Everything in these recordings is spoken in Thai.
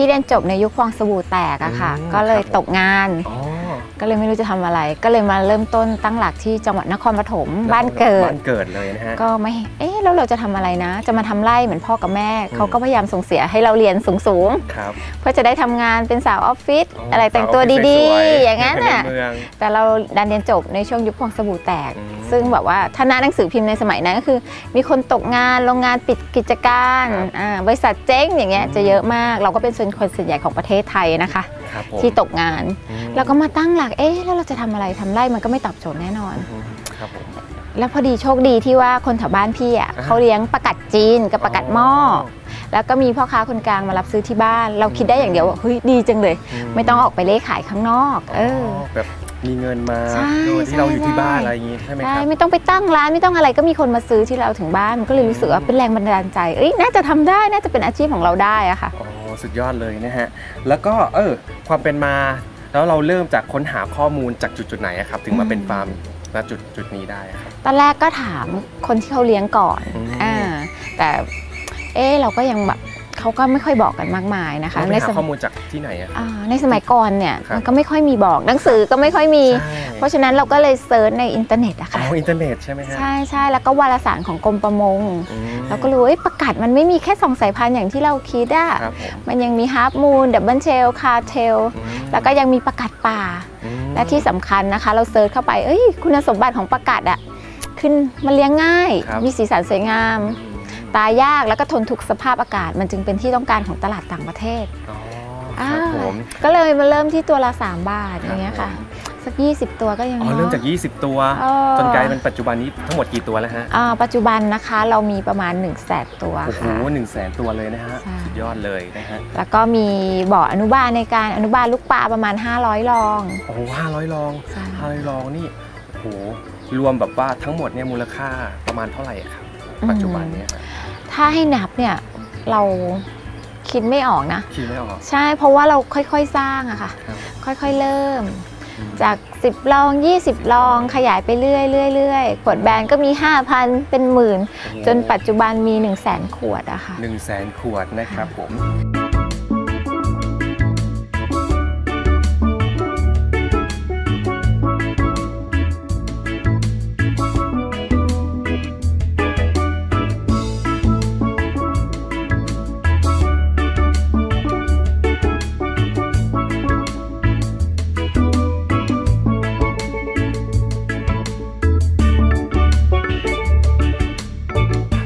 อ๋อพี่เรียนจบในยุคฟองสบู่แตกอะค่ะ อืมก็เลยครับผม ตกงาน อ๋อก็เลยไม่รู้จะทำอะไร ก็เลยมาเริ่มต้นตั้งหลักที่จังหวัดนครปฐมบ้านเกิด บ้านเกิดเลยนะฮะ ก็ไม่ เอ๊ะแล้วเราจะทำอะไรนะ จะมาทำไร่เหมือนพ่อกับแม่อืมเขาก็พยายามส่งเสียให้เราเรียนสูงครับ ๆ เพื่อจะได้ทำงานเป็นสาวออฟฟิศอ๋อออะไรแต่งตัวสาวออฟฟิศดีสวยๆๆอย่างนั้นน่ะในเมืองแต่เราดันเรียนจบในช่วงยุคฟองสบู่แตก อืม ซึ่งแบบว่าถ้าหน้าหนังสือพิมพ์ในสมัยนั้นก็คือ มีคนตกงานโรงงานปิดกิจการครับอ่าบริษัทเจ๊งอย่างเงี้ยอืมจะเยอะมาก เราก็เป็นส่วนคนส่วนใหญ่ของประเทศไทยนะคะ ครับผม ที่ตกงาน อืม เราก็มาตั้งหลักเอ๊ะแล้วเราจะทำอะไรทำไร่มันก็ไม่ตอบโจทย์แน่นอน อืมครับผม แล้วพอดีโชคดีที่ว่าคนแถวบ้านพี่อะอ่าเขาเลี้ยงประกัดจีนกับประกัดหม้ออแล้วก็มีพ่อค้าคนกลางมารับซื้อที่บ้าน เราคิดได้อย่างเดียวว่าเฮ้ยดีจังเลยไม่ต้องออกไปเล่ขายข้างนอก เออ แบบ มีเงินมาใช่โดยที่เราอยู่ที่ใช่บ้านอะไรอย่างงี้ใช่ไหมคใช่รับ ไม่ต้องไปตั้งร้านไม่ต้องอะไรก็มีคนมาซื้อที่เราถึงบ้านมันก็เลยรู้สึกว่าเป็นแรงบันดาลใจเอ้ยน่าจะทำได้น่าจะเป็นอาชีพของเราได้อะค่ะอ๋อสุดยอดเลยนะฮะ แล้วก็เออความเป็นมา แล้วเราเริ่มจากค้นหาข้อมูลจากจุดจุดๆไหนอะครับ ถึงมาเป็นฟาร์มณจุดจุดๆนี้ได้อะครับ ตอนแรกก็ถามคนที่เขาเลี้ยงก่อนอืม อ่าแต่เอ๊ะเราก็ยังแบบ เขาก็ไม่ค่อยบอกกันมากมายนะคะเราไปในหาสมข้อมูลจากที่ไหนอะครับอ่าในสมัยก่อนเนี่ยครับมันก็ไม่ค่อยมีบอกหนังสือก็ไม่ค่อยมีใช่เพราะฉะนั้นเราก็เลย search ในอินเทอร์เน็ตอะอ๋ค่ะออินเทอร์เน็ตใช่ไหมฮะใช่ใช่แล้วก็วารสารของกรมประมงอืมเราก็รู้ว่าเอ้ยปลากัดมันไม่มีแค่สองสายพันธุ์อย่างที่เราคิดอะครับผมมันยังมี half moon double tail crown tail อืมแล้วก็ยังมีปลากัดป่าอืมและที่สำคัญนะคะ เรา search เข้าไปเอ้ยคุณสมบัติของปลากัดอะขึ้นมันเลี้ยงง่ายครับมีสีสันสวยงามอืม ตายยากแล้วก็ทนทุกสภาพอากาศ มันจึงเป็นที่ต้องการของตลาดต่างประเทศอ๋อครับผมก็เลยมาเริ่มที่ตัวละ 3 บาทอย่างเงี้ยครัค่ะบผมสัก 20 ตัวก็ยังอ๋อเนาะเริ่มจาก 20 ตัวเออจนกลายเป็นปัจจุบันนี้ทั้งหมดกี่ตัวแล้วฮะอ่าปัจจุบันนะคะเรามีประมาณ 1 0 0 0 0แสนตัวโอ้โหค่ะหนึ่งแสนตัวเลยนะฮะใช่สุดยอดเลยนะฮะแล้วก็มีบ่ออนุบาลในการอนุบาลลูกปลาประมาณ 500รองโอ้โหห้าร้อยลองใช่ห้าร้อยลองนี่โอ้โหรวมแบบว่าทั้งหมดเนี่ยมูลค่าประมาณเท่าไหร่อะครับ ปัจจุบันเนี่ยฮะถ้าให้นับเนี่ยเราคิดไม่ออกนะ คิดไม่ออก ใช่เพราะว่าเราค่อยๆสร้างอะค่ะครับค่อยๆเริ่มอืมจาก 10 ลอง 20 ลองขยายไปเรื่อยๆเรื่อยๆขวดแบรนด์ก็มี 5,000 เป็นหมื่น จนปัจจุบันมี 1 0 0 0 0แสนขวดอะค่ะหนึ่งแสนขวดนะครับผม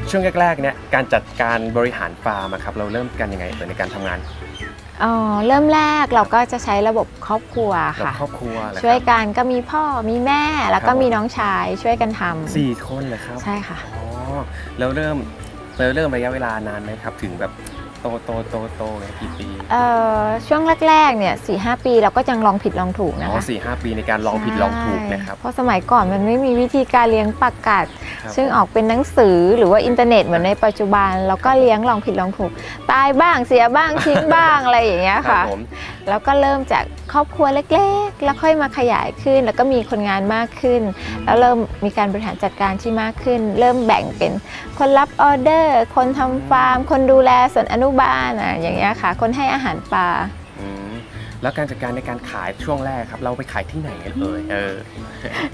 ช่วงแรกๆเนี่ยการจัดการบริหารฟาร์มอะครับเราเริ่มกันยังไงเอ่ยในการทำงานอ๋อเริ่มแรกเราก็จะใช้ระบบครอบครัวกับค่ะ ครอบครัวเหรอครับช่วยกันก็มีพ่อมีแม่แล้วครัก็บผม มีน้องชายช่วยกันทำสี่คนเลยครับใช่ค่ะ อ๋อแล้วเริ่มเราเริ่มระยะเวลานานไหมครับ ถึงแบบ โตโตโตโตเนี่ยกี่ปีเอ่อช่วงแรกๆเนี่ยสี่ห้าปีเราก็ยังลองผิดลองถูกนะอ๋อคะสี่ห้าปีในการลองผิดลองถูกนะครับใช่เพราะสมัยก่อนมันไม่มีวิธีการเลี้ยงปลากัดครับ ซึ่งออกเป็นหนังสือหรือว่าอินเทอร์เน็ตเหมือนในปัจจุบันเราก็เลี้ยงลองผิดลองถูก ตายบ้างเสียบ้างทิ้งบ้างอะไรอย่างเงี้ยครัค่ะบผมแล้วก็เริ่มจากครอบครัวเล็กๆ แล้วค่อยมาขยายขึ้น แล้วก็มีคนงานมากขึ้น แล้วเริ่มมีการบริหารจัดการที่มากขึ้น เริ่มแบ่งเป็นคนรับออเดอร์ คนทำฟาร์ม คนดูแลส่วนอนุบาลอะอย่างเงี้ยค่ะ คนให้อาหารปลาอืมแล้วการจัดการในการขายช่วงแรกครับ เราไปขายที่ไหนกันเอ่ยเออ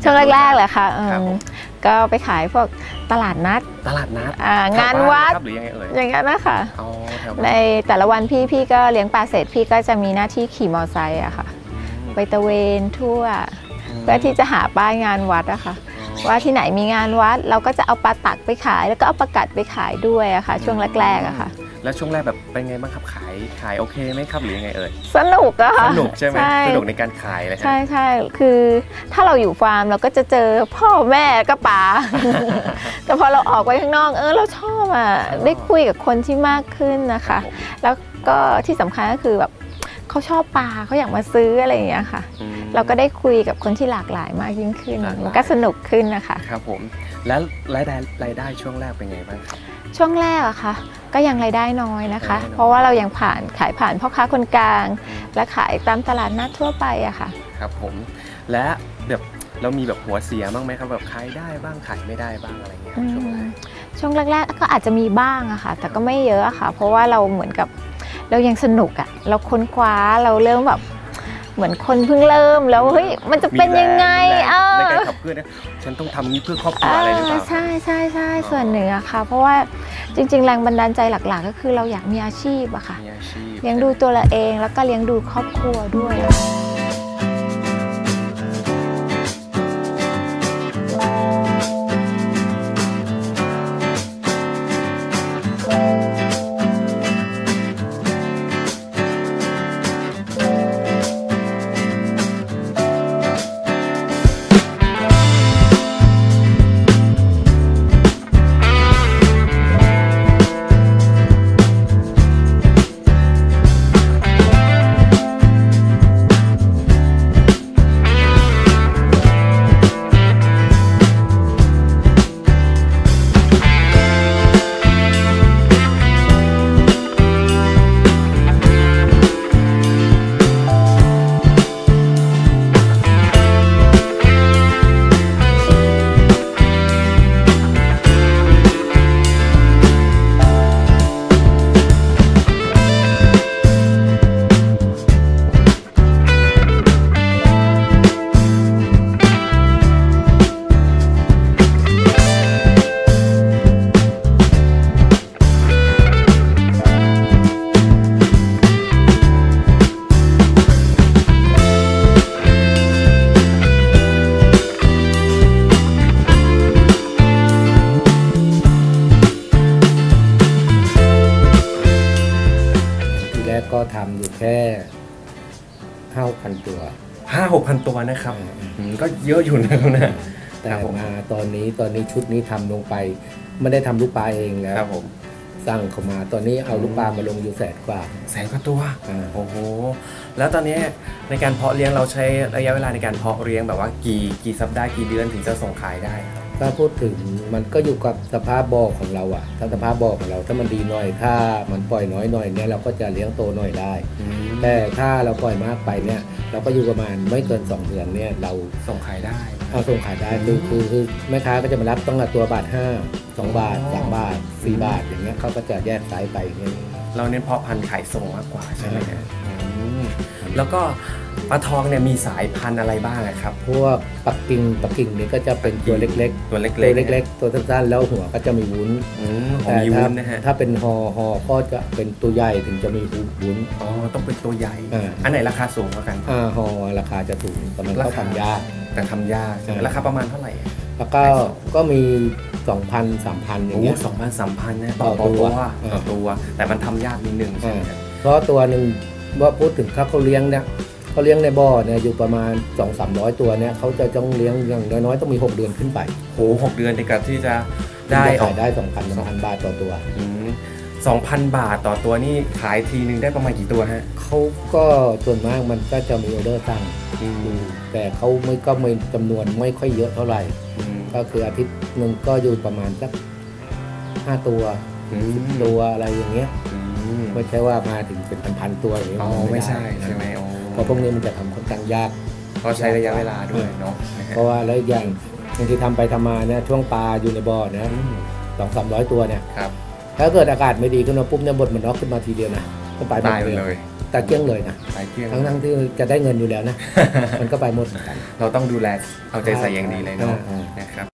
ช่วงแรกๆเลยค่ะเอิ่มครับผม ก็ไปขายพวกตลาดนัดตลาดนัดอ่างานแถบ้วัดครับหรือยังไงเอ่ยอย่างเงี้ยนะคะอ๋อแถวในบ้านแต่ละวันพี่พี่ก็เลี้ยงปลาเสร็จพี่ก็จะมีหน้าที่ขี่มอเตอร์ไซค์อะค่ะ ไปตะเวนทั่ว เพื่อที่จะหาป้ายงานวัดอะค่ะ ว่าที่ไหนมีงานวัด เราก็จะเอาปลาตักไปขาย แล้วก็เอาปลากัดไปขายด้วยอะค่ะ ช่วงแรกๆอะค่ะ แล้วช่วงแรกแบบเป็นไงบ้างครับขายขายโอเคไหมครับหรือยังไงเอ่ยสนุกอะค่ะสนุกใช่ไหมใช่สนุกในการขายเลยฮะใช่ใช่คือถ้าเราอยู่ฟาร์มเราก็จะเจอพ่อแม่ก็ปลาแต่พอเราออกไปข้างนอกเออเราชอบอะได้คุยกับคนที่มากขึ้นนะคะผมแล้วก็ที่สำคัญก็คือแบบเขาชอบปลาเขาอยากมาซื้ออะไรอย่างเงี้ยค่ะอืม เราก็ได้คุยกับคนที่หลากหลายมากยิ่งขึ้น หลากหลาย มันก็สนุกขึ้นนะคะ ครับผมแล้วรายได้รายได้ช่วงแรกเป็นไงบ้างครับ ช่วงแรกอะค่ะ ก็ยังรายได้น้อยนะคะ รายได้น้อย เพราะว่าเรายังผ่านขายผ่านพ่อค้าคนกลางอืมและขายตามตลาดนัดทั่วไปอะค่ะ ครับผมและแบบเรามีแบบหัวเสียบ้างไหมครับแบบขายได้บ้างขายไม่ได้บ้างอะไรเงี้ยอืช่วงแรมกช่วงแรกๆก็อาจจะมีบ้างอะค่ะ แต่ก็ไม่เยอะอะค่ะ เพราะว่าเราเหมือนกับเรายังสนุกอะเราค้นคว้าเราเริ่มแบบ เหมือนคนเพิ่งเริ่มแล้วเฮ้ยมันจะเป็นยังไงมีแรงเออในการขับเคลื่อนนะฉันต้องทำนี้เพื่อครอบครัวอะไรหรือเปล่าใช่ใช่ใช่ส่วนหนึ่งอะค่ะ เพราะว่าจริง ๆ แรงบันดาลใจหลัก ๆ ก็คือเราอยากมีอาชีพอะค่ะมีอาชีพเลี้ยงดูตัวเราเองแล้วก็เลี้ยงดูครอบครัวด้วยำอยู่แค่ห้าพันตัวห้าหกพันตัวนะครับอืมอืมก็เยอะอยู่นะครับเนี่ย แต่ครับผม มาตอนนี้ตอนนี้ชุดนี้ทำลงไป ไม่ได้ทำลูกปลาเองแล้วครับผม สั่งเขามาตอนนี้เอาลูกปลามาลงอยู่แสนกว่า แสนกว่าตัว อ่า โอ้โห แล้วตอนนี้ในการเพาะเลี้ยงเราใช้ระยะเวลาในการเพาะเลี้ยงแบบว่ากี่กี่สัปดาห์กี่เดือนถึงจะส่งขายได้ครับ ถ้าพูดถึงมันก็อยู่กับสภาพบ่อของเราอะถ้าสภาพบ่อของเราถ้ามันดีหน่อยถ้ามันปล่อยน้อยหน่อยเนี่ยเราก็จะเลี้ยงโตหน่อยได้ แต่ถ้าเราปล่อยมากไปเนี่ยเราก็อยู่ประมาณไม่เกิน 2 เดือนเนี่ยเราส่งขายได้เอาส่งขายได้คือคือคือแม่ค้าก็จะมารับต้องกับตัวบาท5 2บาท3บาท4บาทอย่างเงี้ยเขาก็จะแยกไซส์ไปอย่างเงี้ยเราเน้นเพาะพันธุ์ขายส่งมากกว่าใช่ไหมครับอืม แล้วก็ปลาทองเนี่ยมีสายพันธุ์อะไรบ้างอะครับ พวกปักกิ่งปักกิ่งนี่ก็จะเป็นตัวเล็กตัวเล็ๆกตัวๆเล็ก ๆ ตัวสั้นๆแล้วหัวก็จะมีวุ้นๆอืมผมแต่มีถ้าวุ้นนะฮะถ้าเป็นฮอฮอก็จะเป็นตัวใหญ่ถึงจะมีวุ้นอ๋อต้องเป็นตัวใหญ่อ่าอันไหนราคาสูงกว่ากันอ่าฮอราคาจะถูกแต่มันราก็คาทำยากแต่ทำยากใช่ไหมอ่าราคาประมาณเท่าไหร่อะแล้วก็ก็มี2,000 3,000อย่างโอ้เงี้ยสองพันสามพันนะต่ต่ออตัวตัวต่อตัว แต่มันทำยากนิดนึงใช่ไหมครับเพราะตัวหนึ่ง ว่าพูดถึงถ้าเขาเลี้ยงเนี่ยเขาเลี้ยงในบ่อเนี่ยอยู่ประมาณ 2 3 0 0 ตัวเนี่ยเขาจะต้องเลี้ยงอย่างน้อยๆต้องมี 6 เดือนขึ้นไปโหหกเดือนในการที่จะได้ถึงจะออขากยได้ 2,000 3,000 บาทต่อตัวสองพันบาทต่อตัวนี่ขายทีนึงได้ประมาณกี่ตัวฮะเขาก็ส่วนมากมันก็จะมีออเดอร์ตั้งอืมแต่เขาไม่ก็ไม่จำนวนไม่ค่อยเยอะเท่าไหร่ อืมก็คืออาทิตย์หนึ่งก็อยู่ประมาณสักห้าตัวอืมตัวอะไรอย่างเงี้ยอื มไม่ใช่ว่ามาถึงเป็นพันๆตัวอย่างเงี้ยอ๋อมันไม่ด้ใช่ใช่ไหมอ๋อเพราะพวกนี้มันจะทำค่อนข้างยาก ก็ใช้ระยะเวลาด้วยเนาะนะฮะเพราะว่าแล้วอีกอย่างบางทีทำไปทำมาเนี่ยช่วงปลาอยู่ในบ่อเนี่ยอืมสองสามร้อยตัวเนี่ยครับ ถ้าเกิดอากาศไม่ดีขึ้นมาปุ๊บเนี่ยบดมันน็อกขึ้นมาทีเดียวนะก็ไปหมดตายหมดเลเลยยแต่เกลี้ยงเลยนะตายเกลี้ยงทั้งทั้งๆที่จะได้เงินอยู่แล้วนะ มันก็ไปหมดเหมือนกัน เราต้องดูแลเอาใจใส่อย่างดีเลยเนาะอ่านะครับ